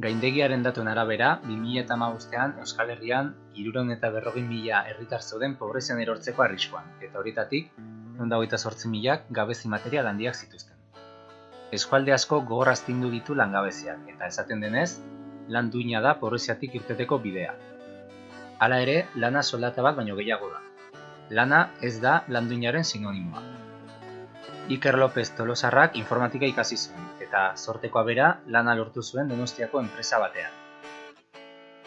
Gaindegiaren datuen arabera, 2008an Euskal Herrian iruron eta berrogin mila herritar zeuden pobrezian erortzeko arriskuan, eta horietatik, hogeita sortzi milak gabezi material handiak zituzten. Eskualde asko gogoraztindu ditu langabeziak, eta esaten denez, lan duina da pobreziatik irteteko bidea. Hala ere, lana soldata bat baino gehiago da. Lana ez da landuinaren sinonimoa. Iker López Tolosarrak informatika ikasi zuen, eta sortekoa bera lana lortu zuen Donostiako enpresa batean.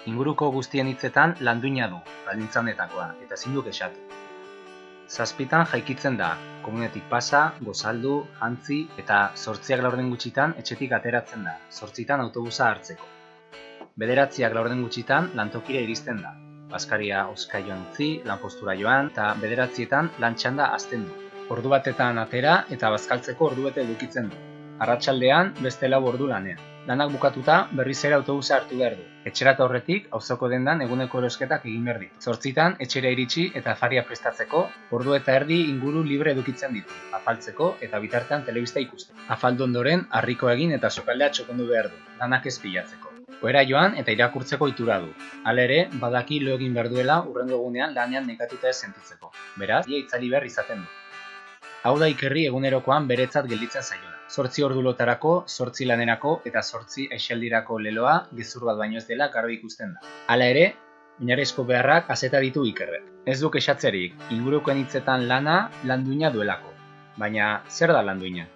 Inguruko guztien hitzetan landuina du, baldintzanetakoa, eta ezin du kexatu. Zazpitan jaikitzen da, komunetik pasa, gozaldu, jantzi eta sortziak laurden gutxitan etxetik ateratzen da, sortzitan autobusa hartzeko. Bederatziak laurden gutxitan lantokira iristen da, Baskaria oska joan utzi, lanpostura joan, eta bederatzietan lantxanda azten du. Ordu batetan atera eta bazkaltzeko ordu bete edukitzen du. Arratsaldean beste lau ordu lanean. Lanak bukatuta berriz ere autobusa hartu behar du. Etxerata horretik auzoko dendan eguneko erosketak egin behar ditu. Zortzitan etxera iritsi eta faria prestatzeko ordu eta erdi inguru libre edukitzen ditu. Afaltzeko eta bitartean telebista ikusten. Afaldu ondoren harriko egin eta sokaldea txokondu behar du. Lanak ez pilatzeko. Oera joan eta irakurtzeko itura du. Hala ere, badaki lo egin behar duela urrengo egunean lanean nekatuta ez sentitzeko. Beraz, ia itzali behar izaten du. Hau da ikerri egunerokoan beretzat gelditzen zaiona. Zortzi ordu lotarako, zortzi lanerako eta zortzi aixaldirako leloa gezur bat baino ez dela garbi ikusten da. Hala ere, oinarrizko beharrak azeta ditu ikerrek. Ez duk esatzerik, ingurukoen hitzetan lana landuina duelako. Baina, zer da landuina?